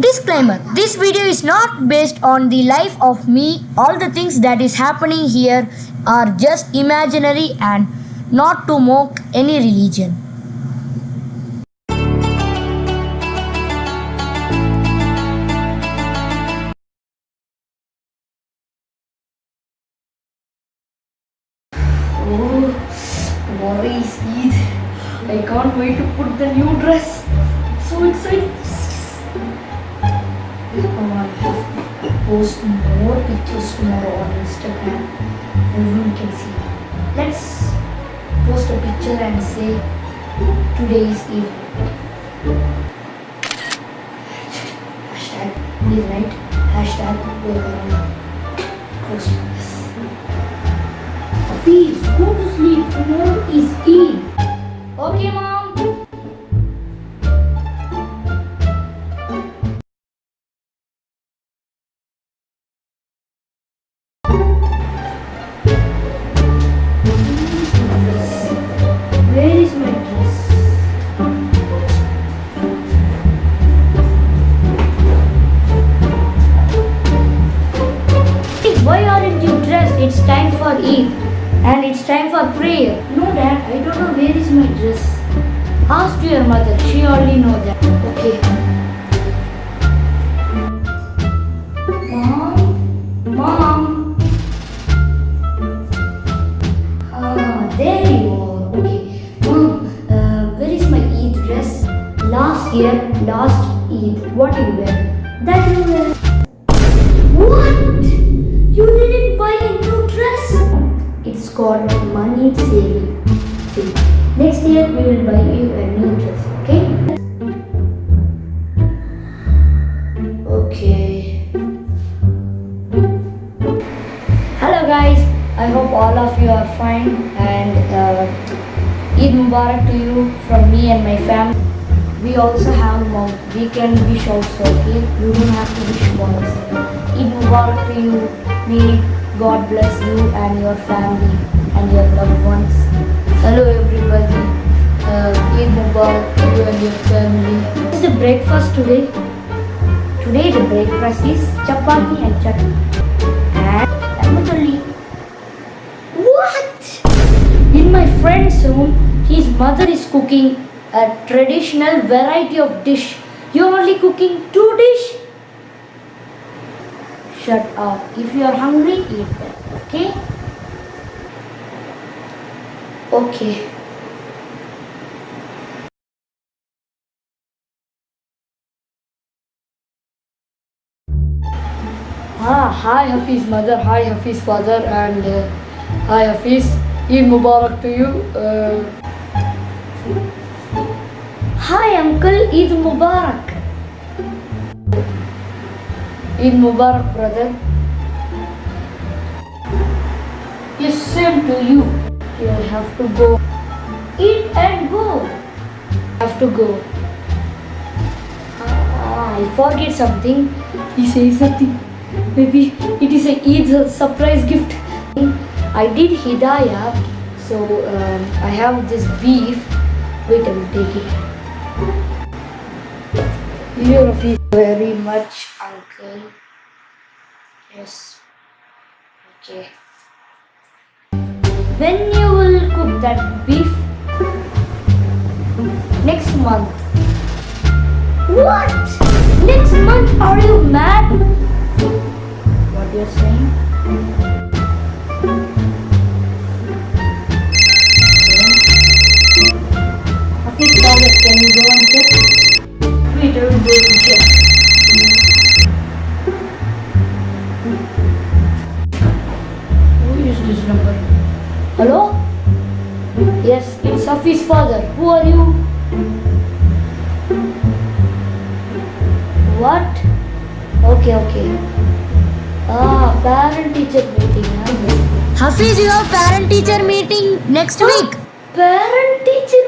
Disclaimer This video is not based on the life of me. All the things that is happening here are just imaginary and not to mock any religion. Oh, Eid. I can't wait to put the new dress. So excited. Post more pictures tomorrow on Instagram. Everyone can see. Let's post a picture and say today is Eid. Hashtag Eid night. Hashtag this. Please go to sleep. Tomorrow is Eid. Okay, mom. And it's time for prayer. No, Dad, I don't know where is my dress. Ask to your mother. She already know that. Okay. Mom, mom. Ah, there you are. Okay, mom. Uh, where is my Eid dress? Last year, last Eid. What you wear? That you wear. What? You didn't buy a new? It's called money saving. See, next year we will buy you a new dress, okay? Okay. Hello guys, I hope all of you are fine and uh, Eid Mubarak to you from me and my family. We also have mom. We can wish also, okay? You don't have to wish once. Eid Mubarak to you. May God bless you and your family and your loved ones. Hello everybody. Uh, Eid Mubarak you and your family. What is the breakfast today? Today the breakfast is chapati and chutney. And lamacholi. What? In my friend's home, his mother is cooking a traditional variety of dish. You're only cooking two dish? Shut up. If you are hungry, eat them. Okay? Okay. Ah, hi Hafiz mother, hi Hafiz father, and uh, hi Hafiz. Eid Mubarak to you. Uh, hi uncle, Eid Mubarak. Eid Mubarak brother. Yes, same to you. You have to go. Eat and go. Have to go. Ah, I forget something. He says something. Maybe it is a Eid surprise gift. I did Hidayah, so um, I have this beef. Wait, I will take it. You love it very much, uncle. Yes. Okay. When you will cook that beef? Next month. What? Next month? Are you mad? What you're saying? Hello? Yes, it's Hafiz father. Who are you? What? Okay, okay. Ah, parent teacher meeting. Hafiz, you have parent teacher meeting next week. Parent teacher